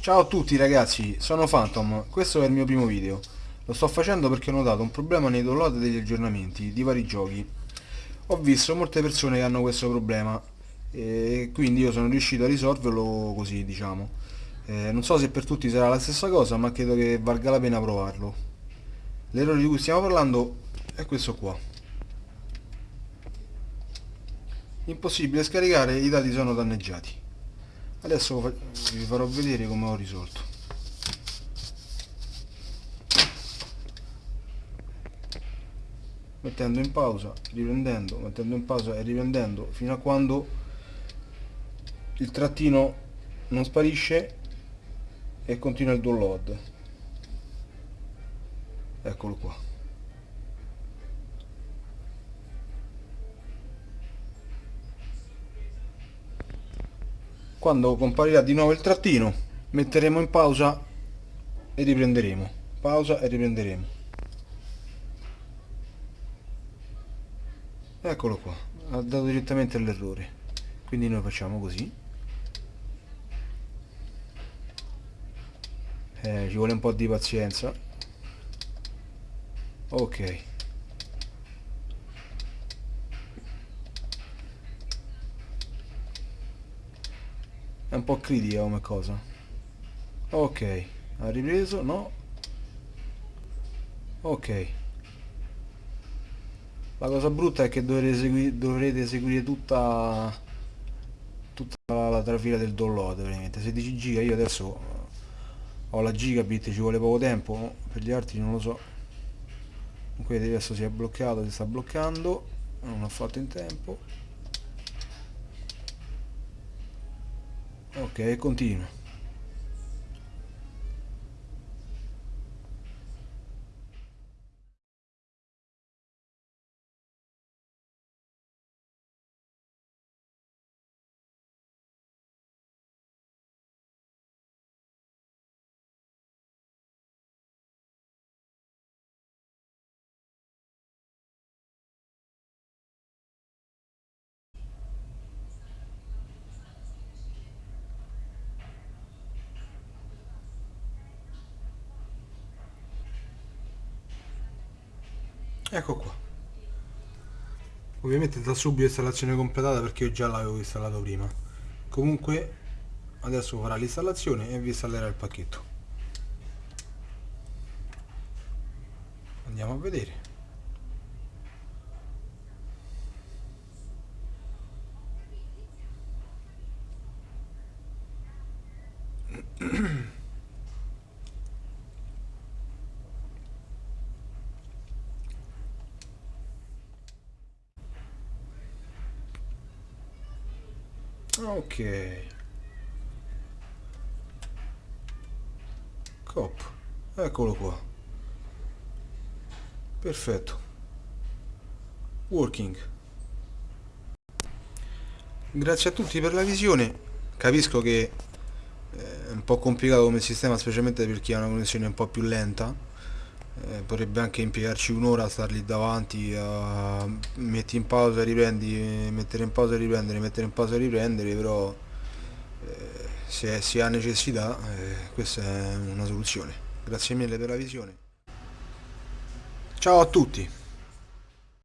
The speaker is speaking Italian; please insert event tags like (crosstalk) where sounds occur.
Ciao a tutti ragazzi, sono Phantom, questo è il mio primo video. Lo sto facendo perché ho notato un problema nei download degli aggiornamenti di vari giochi. Ho visto molte persone che hanno questo problema e quindi io sono riuscito a risolverlo così, diciamo. Eh, non so se per tutti sarà la stessa cosa, ma credo che valga la pena provarlo. L'errore di cui stiamo parlando è questo qua. Impossibile scaricare, i dati sono danneggiati adesso vi farò vedere come ho risolto. Mettendo in pausa riprendendo mettendo in pausa e riprendendo fino a quando il trattino non sparisce e continua il download. Eccolo qua quando comparirà di nuovo il trattino metteremo in pausa e riprenderemo. Pausa e riprenderemo. Eccolo qua. Ha dato direttamente l'errore. Quindi noi facciamo così. Eh, ci vuole un po' di pazienza. Ok È un po' critica come cosa. Ok, ha ripreso, no? Ok. La cosa brutta è che dovrete, esegui dovrete eseguire tutta, tutta la trafila del download, veramente. 16 giga, io adesso ho la gigabit, ci vuole poco tempo, per gli altri non lo so. Comunque adesso si è bloccato, si sta bloccando, non ho fatto in tempo. Ok continua ecco qua. Ovviamente da subito installazione completata perché io già l'avevo installato prima. Comunque adesso farà l'installazione e vi installerà il pacchetto. Andiamo a vedere (clears throat) ok. Cop eccolo qua. Perfetto. Working. Grazie a tutti per la visione. Capisco che eh, è un po' complicato come sistema specialmente per chi ha una connessione un po' più lenta eh, potrebbe anche impiegarci un'ora a star lì davanti a metti in pausa riprendi mettere in pausa e riprendere mettere in pausa e riprendere però eh, se si ha necessità eh, questa è una soluzione. Grazie mille per la visione. Ciao a tutti